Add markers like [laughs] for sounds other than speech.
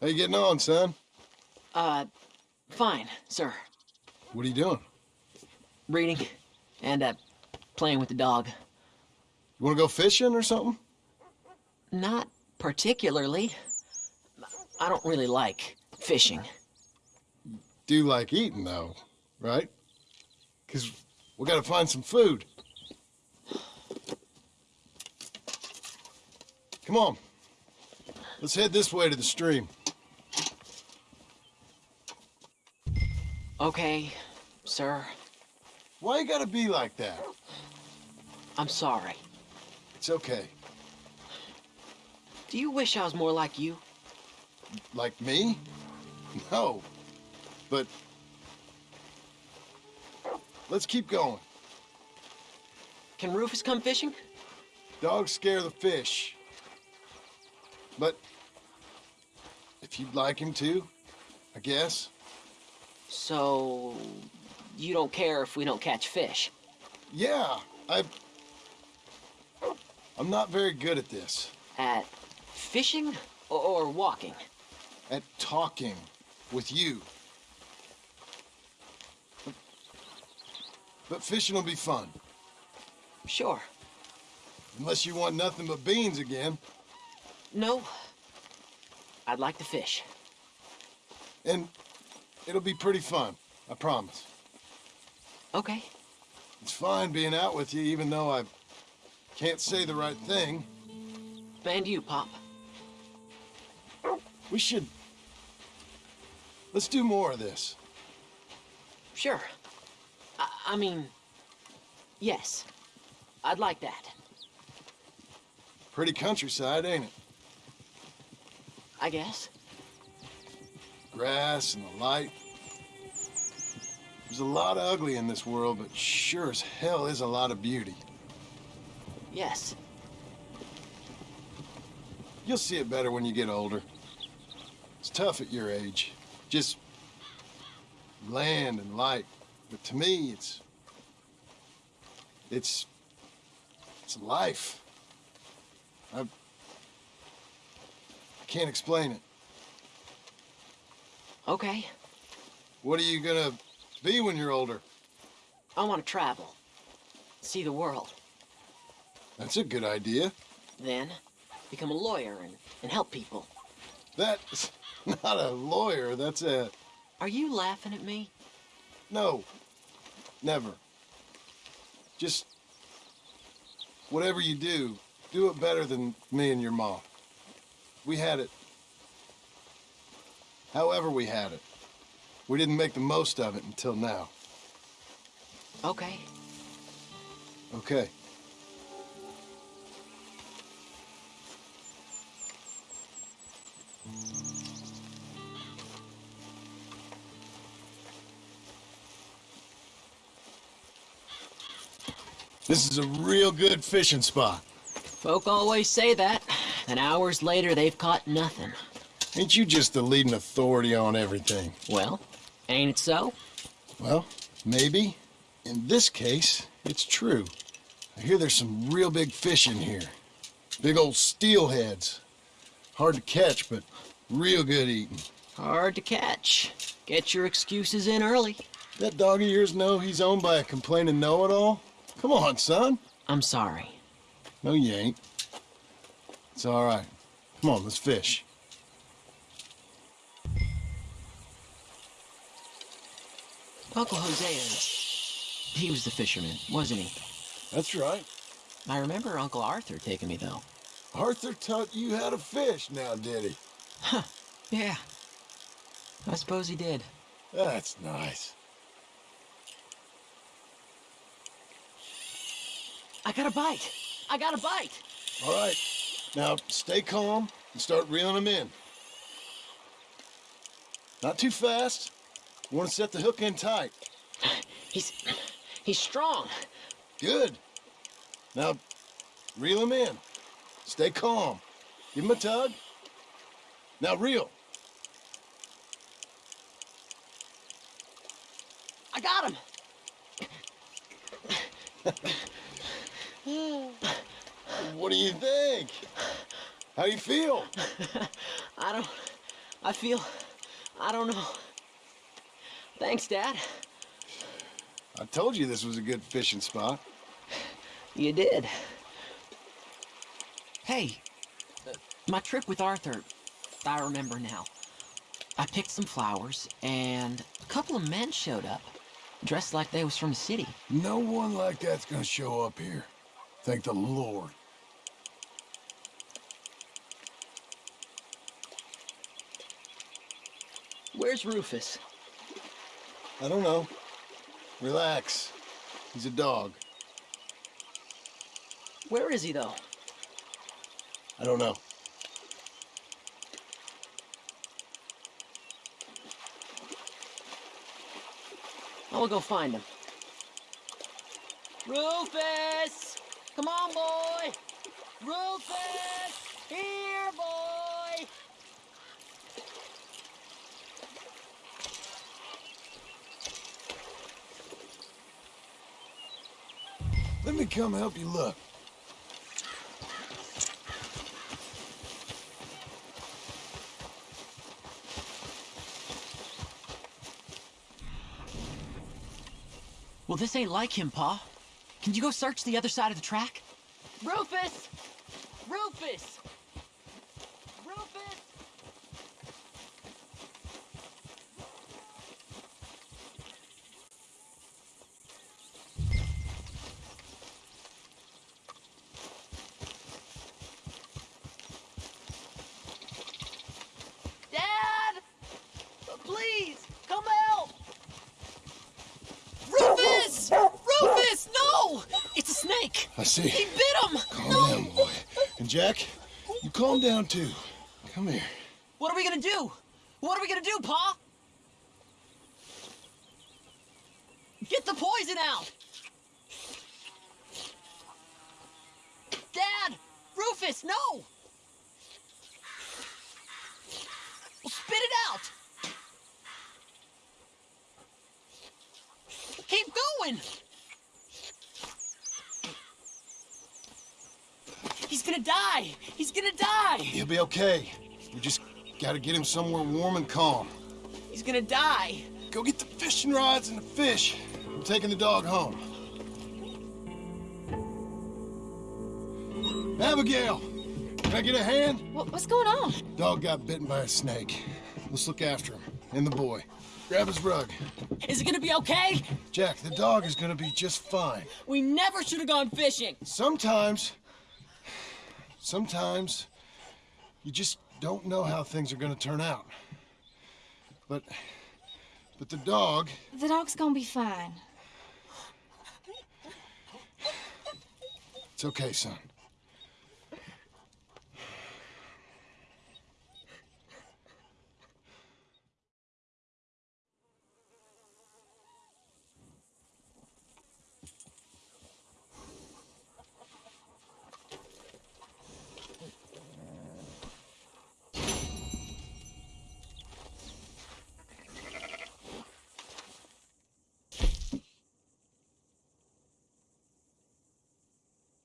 How you getting on, son? Uh, fine, sir. What are you doing? Reading and, uh, playing with the dog. You want to go fishing or something? Not particularly. I don't really like fishing. Do like eating, though, right? Because we got to find some food. Come on. Let's head this way to the stream. Okay, sir. Why you gotta be like that? I'm sorry. It's okay. Do you wish I was more like you? Like me? No. But... Let's keep going. Can Rufus come fishing? Dogs scare the fish. But... If you'd like him to, I guess. So... You don't care if we don't catch fish? Yeah, I... I'm not very good at this. At fishing or, or walking? At talking with you. But, but fishing will be fun. Sure. Unless you want nothing but beans again. No. I'd like to fish. And it'll be pretty fun, I promise. Okay. It's fine being out with you, even though I can't say the right thing. And you, Pop. We should... Let's do more of this. Sure. I, I mean, yes. I'd like that. Pretty countryside, ain't it? I guess. Grass and the light. There's a lot of ugly in this world, but sure as hell is a lot of beauty. Yes. You'll see it better when you get older. It's tough at your age. Just land and light. But to me, it's... It's... It's life. I... I can't explain it. Okay. What are you gonna be when you're older? I want to travel. See the world. That's a good idea. Then, become a lawyer and, and help people. That's [laughs] not a lawyer, that's a... Are you laughing at me? No. Never. Just... Whatever you do, do it better than me and your mom. We had it. However we had it. We didn't make the most of it until now. Okay. Okay. This is a real good fishing spot. Folk always say that. And hours later, they've caught nothing. Ain't you just the leading authority on everything? Well, ain't it so? Well, maybe. In this case, it's true. I hear there's some real big fish in here. Big old steelheads. Hard to catch, but real good eating. Hard to catch. Get your excuses in early. That dog of yours know he's owned by a complaining know-it-all? Come on, son. I'm sorry. No, you ain't. It's all right. Come on, let's fish. Uncle Hosea, he was the fisherman, wasn't he? That's right. I remember Uncle Arthur taking me, though. Arthur taught you how to fish now, did he? Huh, yeah. I suppose he did. That's nice. I got a bite! I got a bite! All right. Now, stay calm and start reeling them in. Not too fast. You want to set the hook in tight. He's... he's strong. Good. Now, reel him in. Stay calm. Give him a tug. Now reel. I got him! What do you think? How do you feel? [laughs] I don't... I feel. I don't know. Thanks, Dad. I told you this was a good fishing spot. You did. Hey, uh, my trip with Arthur, I remember now. I picked some flowers, and a couple of men showed up, dressed like they was from the city. No one like that's gonna show up here. Thank the Lord. Where's Rufus? I don't know. Relax. He's a dog. Where is he, though? I don't know. I will go find him. Rufus! Come on, boy! Rufus! Here, boy! Let me come help you look. Well, this ain't like him, Pa. Can you go search the other side of the track? Rufus! Rufus! Rufus! Dad! Please, come help! Rufus! Rufus, no! It's a snake! I see. He bit him! Calm no! down, boy. And Jack, you calm down too. Come here. What are we gonna do? What are we gonna do, Pa? Get the poison out! Dad! Rufus, no! Well, spit it out! Keep going! He's gonna die! He's gonna die! He'll be okay. We just gotta get him somewhere warm and calm. He's gonna die! Go get the fishing rods and the fish. I'm taking the dog home. Abigail, can I get a hand? What, what's going on? Dog got bitten by a snake. Let's look after him. And the boy. Grab his rug. Is it gonna be okay? Jack, the dog is gonna be just fine. We never should have gone fishing. Sometimes, sometimes, you just don't know how things are gonna turn out. But, but the dog, The dog's gonna be fine. it's okay, son.